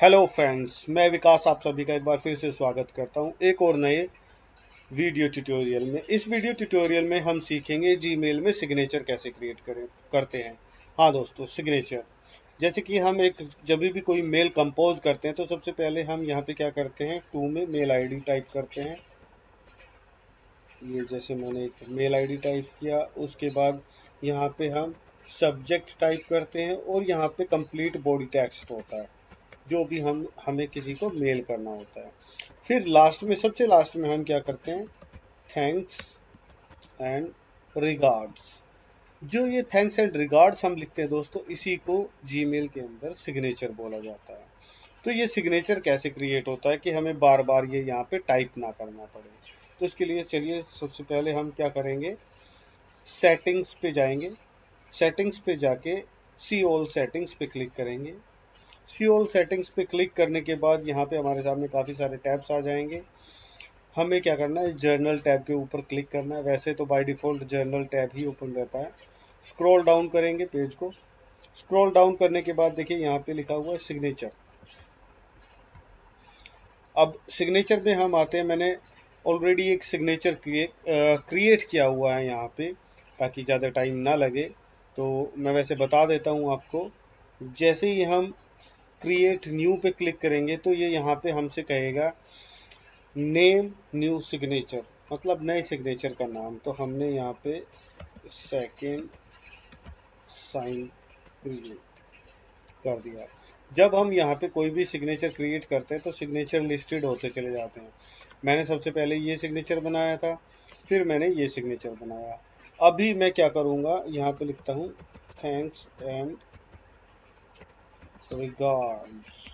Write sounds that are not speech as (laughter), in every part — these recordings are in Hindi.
हेलो फ्रेंड्स मैं विकास आप सभी का एक बार फिर से स्वागत करता हूँ एक और नए वीडियो ट्यूटोरियल में। इस वीडियो ट्यूटोरियल में हम सीखेंगे जीमेल में सिग्नेचर कैसे क्रिएट करें, करते हैं। हाँ दोस्तों सिग्नेचर जैसे कि हम एक, जब भी कोई मेल कंपोज करते हैं तो सबसे पहले हम यहाँ पे क्या करते हैं टू में मेल आईडी टाइप करते हैं। ये जैसे मैंने एक मेल आईडी टाइप किया, उसके बाद यहाँ पे हम सब्जेक्ट टाइप करते हैं और यहाँ पे कंप्लीट बॉडी टेक्स्ट होता है। जो भी हम, हमें किसी को मेल करना होता है। फिर लास्ट में, सबसे लास्ट में हम क्या करते हैं? थैंक्स एंड रिगार्ड्स जो ये थैंक्स एंड रिगार्ड्स हम लिखते हैं दोस्तों, इसी को जीमेल के अंदर सिग्नेचर बोला जाता है। तो ये सिग्नेचर कैसे क्रिएट होता है कि हमें बार बार ये यहाँ पे टाइप ना करना पड़े। तो इसके लिए चलिए, सबसे पहले हम क्या करेंगे? सेटिंग्स पे जाएँगे। सेटिंग्स पे जाके सी ऑल सेटिंग्स पे क्लिक करेंगे। ऑल सेटिंग्स पे क्लिक करने के बाद यहाँ पे हमारे सामने काफ़ी सारे टैब्स आ जाएँगे। हमें क्या करना है? जर्नल टैब के ऊपर क्लिक करना है। वैसे तो बाय डिफ़ॉल्ट जर्नल टैब ही ओपन रहता है। स्क्रॉल डाउन करेंगे पेज को। स्क्रॉल डाउन करने के बाद देखिए यहाँ पे लिखा हुआ है सिग्नेचर अब सिग्नेचर में हम आते हैं। मैंने ऑलरेडी एक सिग्नेचर क्रिएट किया हुआ है यहाँ पे, ताकि ज़्यादा टाइम ना लगे। तो मैं वैसे बता देता हूँ आपको। जैसे ही हम क्रिएट न्यू पे क्लिक करेंगे तो ये यहाँ पे हमसे कहेगा नेम न्यू सिग्नेचर मतलब नए सिग्नेचर का नाम। तो हमने यहाँ पे सेकेंड साइन कर दिया। जब हम यहाँ पे कोई भी सिग्नेचर क्रिएट करते हैं तो सिग्नेचर लिस्टेड होते चले जाते हैं। मैंने सबसे पहले ये सिग्नेचर बनाया था, फिर मैंने ये सिग्नेचर बनाया। अभी मैं क्या करूँगा, यहाँ पे लिखता हूँ थैंक्स एंड रिगार्ड्स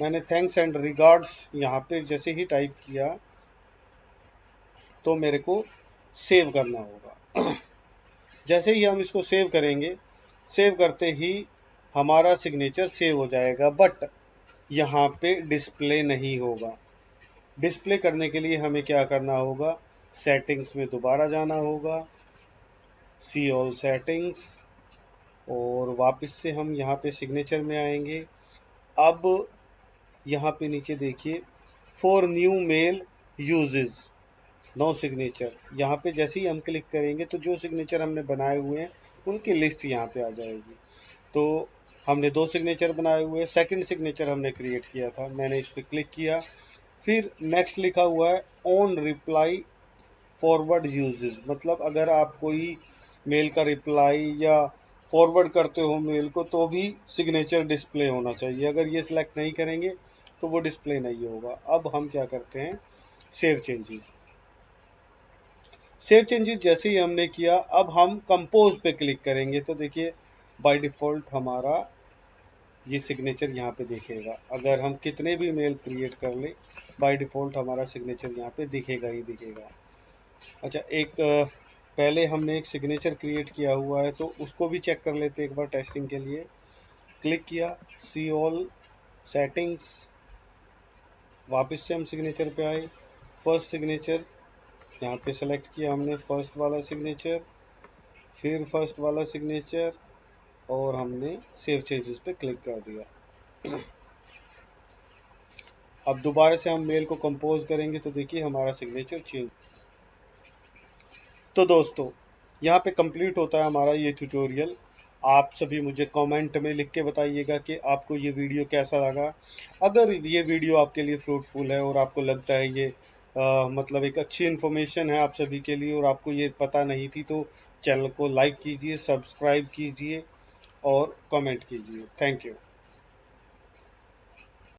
मैंने थैंक्स एंड रिगार्ड्स यहाँ पे जैसे ही टाइप किया तो मेरे को सेव करना होगा। (clears throat) जैसे ही हम इसको सेव करेंगे सेव करते ही हमारा सिग्नेचर सेव हो जाएगा बट यहाँ पे डिस्प्ले नहीं होगा। डिस्प्ले करने के लिए हमें क्या करना होगा? सेटिंग्स में दोबारा जाना होगा। सी ऑल सेटिंग्स और वापस से हम यहाँ पे सिग्नेचर में आएँगे। अब यहाँ पे नीचे देखिए for new mail uses no signature यहाँ पे जैसे ही हम क्लिक करेंगे तो जो सिग्नेचर हमने बनाए हुए हैं, उनकी लिस्ट यहाँ पे आ जाएगी। तो हमने दो सिग्नेचर बनाए हुए सेकंड सिग्नेचर हमने क्रिएट किया था, मैंने इस पर क्लिक किया। फिर नेक्स्ट लिखा हुआ है ऑन रिप्लाई फॉरवर्ड यूजेस मतलब अगर आप कोई मेल का रिप्लाई या फॉरवर्ड करते हो मेल को तो भी सिग्नेचर डिस्प्ले होना चाहिए। अगर ये सिलेक्ट नहीं करेंगे तो वो डिस्प्ले नहीं होगा। अब हम क्या करते हैं? सेव चेंजेस सेव चेंजेस जैसे ही हमने किया, अब हम कंपोज पे क्लिक करेंगे। तो देखिए बाय डिफ़ॉल्ट हमारा ये सिग्नेचर यहाँ पे दिखेगा। अगर हम कितने भी मेल क्रिएट कर ले बाय डिफ़ॉल्ट हमारा सिग्नेचर यहाँ पे दिखेगा ही दिखेगा। अच्छा एक पहले हमने एक सिग्नेचर क्रिएट किया हुआ है तो उसको भी चेक कर लेते एक बार टेस्टिंग के लिए। क्लिक किया सी ऑल सेटिंग्स वापस से हम सिग्नेचर पे आए। फ़र्स्ट सिग्नेचर यहाँ पे सेलेक्ट किया हमने फ़र्स्ट वाला सिग्नेचर फिर फ़र्स्ट वाला सिग्नेचर और हमने सेव चेंजेस पे क्लिक कर दिया। अब दोबारा से हम मेल को कंपोज करेंगे तो देखिए हमारा सिग्नेचर चेंज तो दोस्तों यहाँ पे कंप्लीट होता है हमारा ये ट्यूटोरियल आप सभी मुझे कमेंट में लिख के बताइएगा कि आपको ये वीडियो कैसा लगा। अगर ये वीडियो आपके लिए फ्रूटफुल है और आपको लगता है ये आ, मतलब एक अच्छी इन्फॉर्मेशन है आप सभी के लिए और आपको ये पता नहीं थी तो चैनल को लाइक कीजिए सब्सक्राइब कीजिए और कमेंट कीजिए। Thank you